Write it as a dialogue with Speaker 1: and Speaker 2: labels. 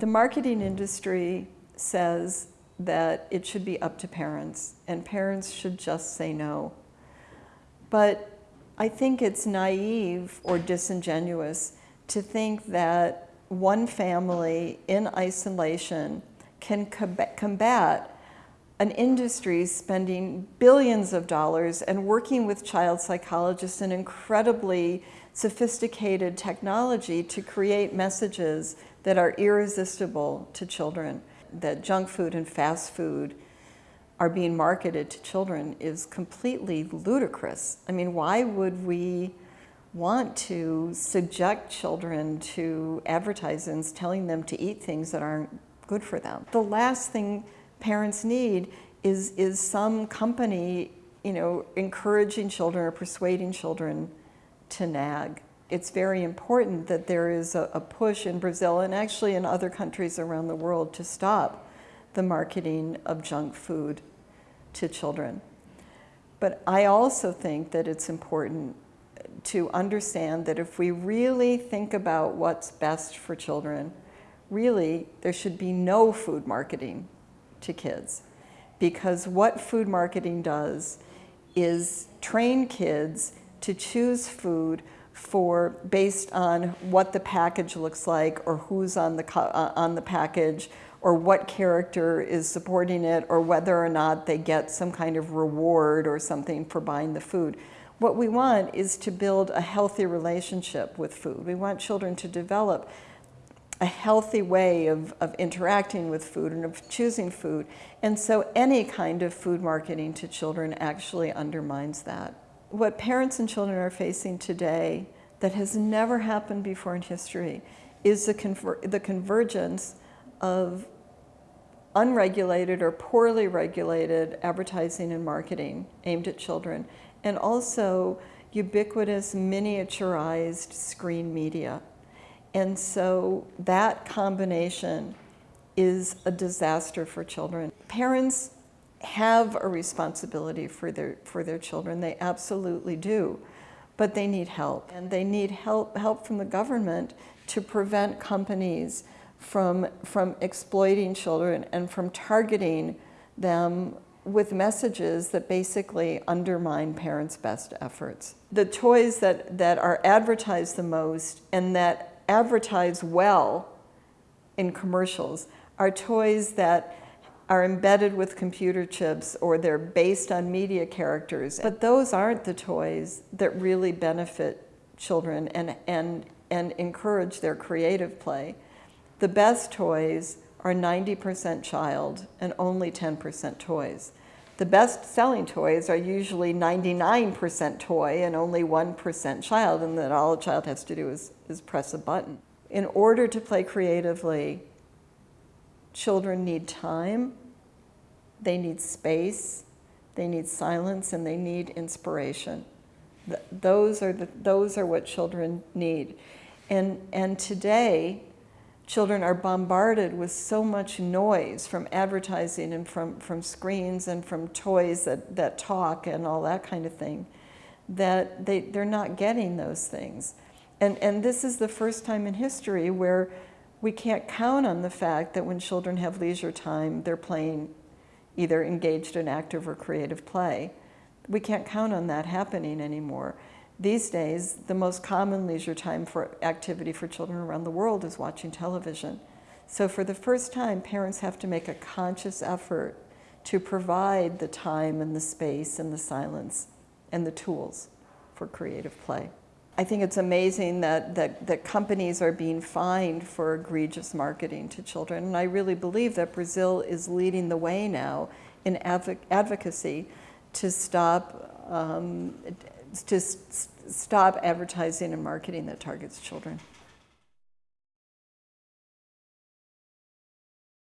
Speaker 1: The marketing industry says that it should be up to parents and parents should just say no. But I think it's naive or disingenuous to think that one family in isolation can combat an industry spending billions of dollars and working with child psychologists and incredibly sophisticated technology to create messages that are irresistible to children. That junk food and fast food are being marketed to children is completely ludicrous. I mean, why would we want to subject children to advertisements telling them to eat things that aren't good for them? The last thing parents need is, is some company you know, encouraging children or persuading children to nag. It's very important that there is a, a push in Brazil and actually in other countries around the world to stop the marketing of junk food to children. But I also think that it's important to understand that if we really think about what's best for children, really there should be no food marketing to kids. Because what food marketing does is train kids to choose food for based on what the package looks like or who's on the, uh, on the package or what character is supporting it or whether or not they get some kind of reward or something for buying the food. What we want is to build a healthy relationship with food. We want children to develop a healthy way of, of interacting with food and of choosing food. And so any kind of food marketing to children actually undermines that. What parents and children are facing today that has never happened before in history is the, conver the convergence of unregulated or poorly regulated advertising and marketing aimed at children, and also ubiquitous miniaturized screen media. And so that combination is a disaster for children. Parents have a responsibility for their, for their children, they absolutely do, but they need help. And they need help, help from the government to prevent companies from, from exploiting children and from targeting them with messages that basically undermine parents' best efforts. The toys that, that are advertised the most and that advertise well in commercials are toys that are embedded with computer chips or they're based on media characters. But those aren't the toys that really benefit children and, and, and encourage their creative play. The best toys are 90% child and only 10% toys. The best selling toys are usually 99% toy and only 1% child, and then all a child has to do is, is press a button. In order to play creatively, children need time, they need space, they need silence, and they need inspiration. those, are the, those are what children need. And, and today, children are bombarded with so much noise from advertising and from, from screens and from toys that, that talk and all that kind of thing, that they, they're not getting those things. And, and this is the first time in history where we can't count on the fact that when children have leisure time, they're playing either engaged in active or creative play. We can't count on that happening anymore. These days, the most common leisure time for activity for children around the world is watching television. So for the first time, parents have to make a conscious effort to provide the time and the space and the silence and the tools for creative play. I think it's amazing that, that, that companies are being fined for egregious marketing to children. And I really believe that Brazil is leading the way now in adv advocacy to stop um, to stop advertising and marketing that targets children.